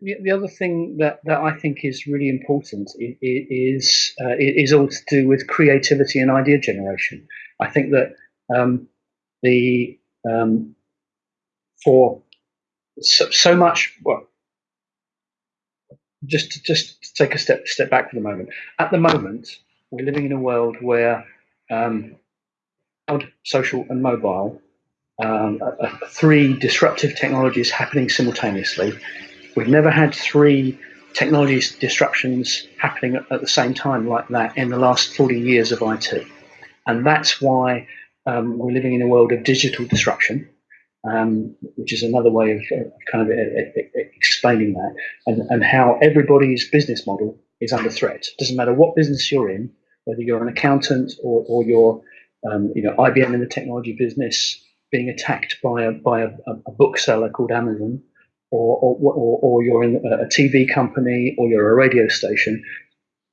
the, the other thing that, that I think is really important is uh, is all to do with creativity and idea generation. I think that um, the um, for so, so, much well, just to, just take a step step back for the moment. At the moment, we're living in a world where um, social, and mobile um, three disruptive technologies happening simultaneously We've never had three technology disruptions happening at, the same time like that in the last 40 years of IT. And that's why um, we're living in a world of digital disruption, um, which is another way of, of kind of uh, uh, uh, explaining that, and, and how everybody's business model is under threat. It doesn't matter what business you're in, whether you're an accountant or, or you're um, you know, IBM in the technology business being attacked by a, by a, a bookseller called Amazon, or, or, or, you're in a TV company or you're a radio station,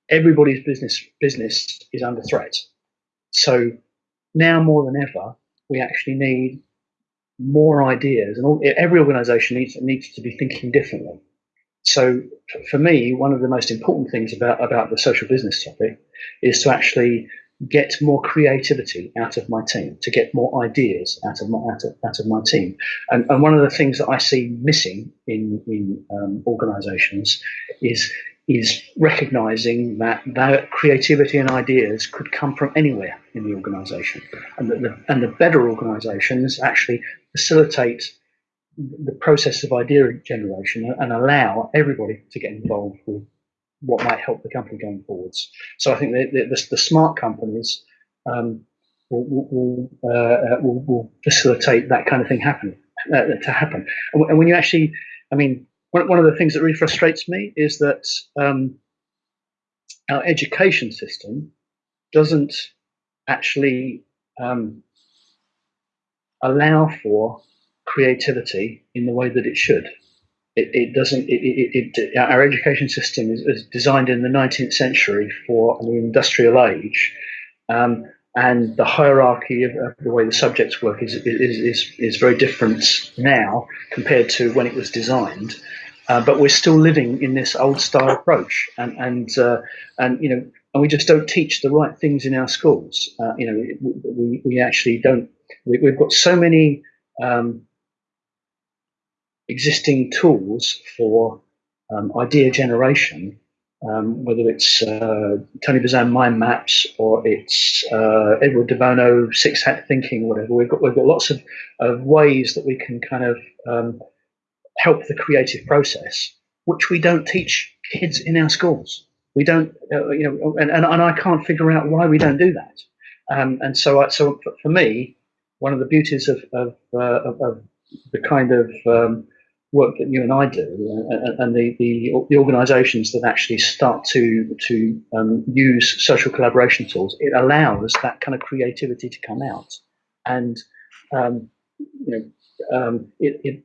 everybody's business business is under threat. So now more than ever, we actually need more ideas, and all, every organisation needs needs to be thinking differently. So for me, one of the most important things about about the social business topic is to actually get more creativity out of my team, to get more ideas out of my out of, out of my team. And, and one of the things that I see missing in in um, organisations is is recognizing that that creativity and ideas could come from anywhere in the organization and that the, and the better organizations actually facilitate the process of idea generation and allow everybody to get involved with what might help the company going forwards. So I think the, the, the smart companies um, will, will, uh, will, will, facilitate that kind of thing happen uh, to happen. And, when you actually, I mean, one, one of the things that really frustrates me is that um, our education system doesn't actually um, allow for creativity in the way that it should it, it doesn't. It, it, our education system is, is, designed in the 19th century for the industrial age, um, and the hierarchy of, of, the way the subjects work is, is, is, is very different now compared to when it was designed. Uh, but we're still living in this old style approach, and and uh, and you know, and we just don't teach the right things in our schools. Uh, you know, we, we actually don't. We, have got so many um, existing tools for um, idea generation, um, whether it's uh, Tony Buzan mind maps or it's uh, Edward de Bono six hat thinking, whatever. We've got we've got lots of, of ways that we can kind of um, help the creative process, which we don't teach kids in our schools. We don't, uh, you know, and, and, and I can't figure out why we don't do that. Um, and so, I, so for me, one of the beauties of of, uh, of, of the kind of um, work that you and I do, and, and the, the, the organisations that actually start to to um, use social collaboration tools, it allows that kind of creativity to come out, and um, you know, um, it, it,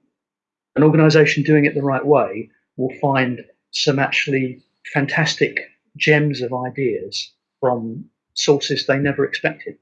an organisation doing it the right way will find some actually fantastic gems of ideas from sources they never expected.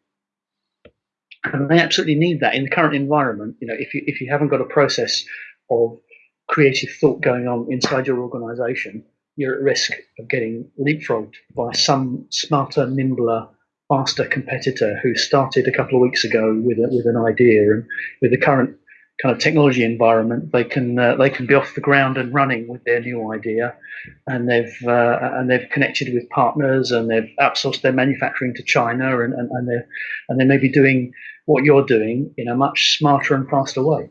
And they absolutely need that in the current environment. You know, if you if you haven't got a process of creative thought going on inside your organization, you're at risk of getting leapfrogged by some smarter, nimbler, faster competitor who started a couple of weeks ago with a, with an idea and with the current kind of technology environment, they can uh, they can be off the ground and running with their new idea, and they've uh, and they've connected with partners and they've outsourced their manufacturing to China and and, and they and they may be doing what you're doing in a much smarter and faster way.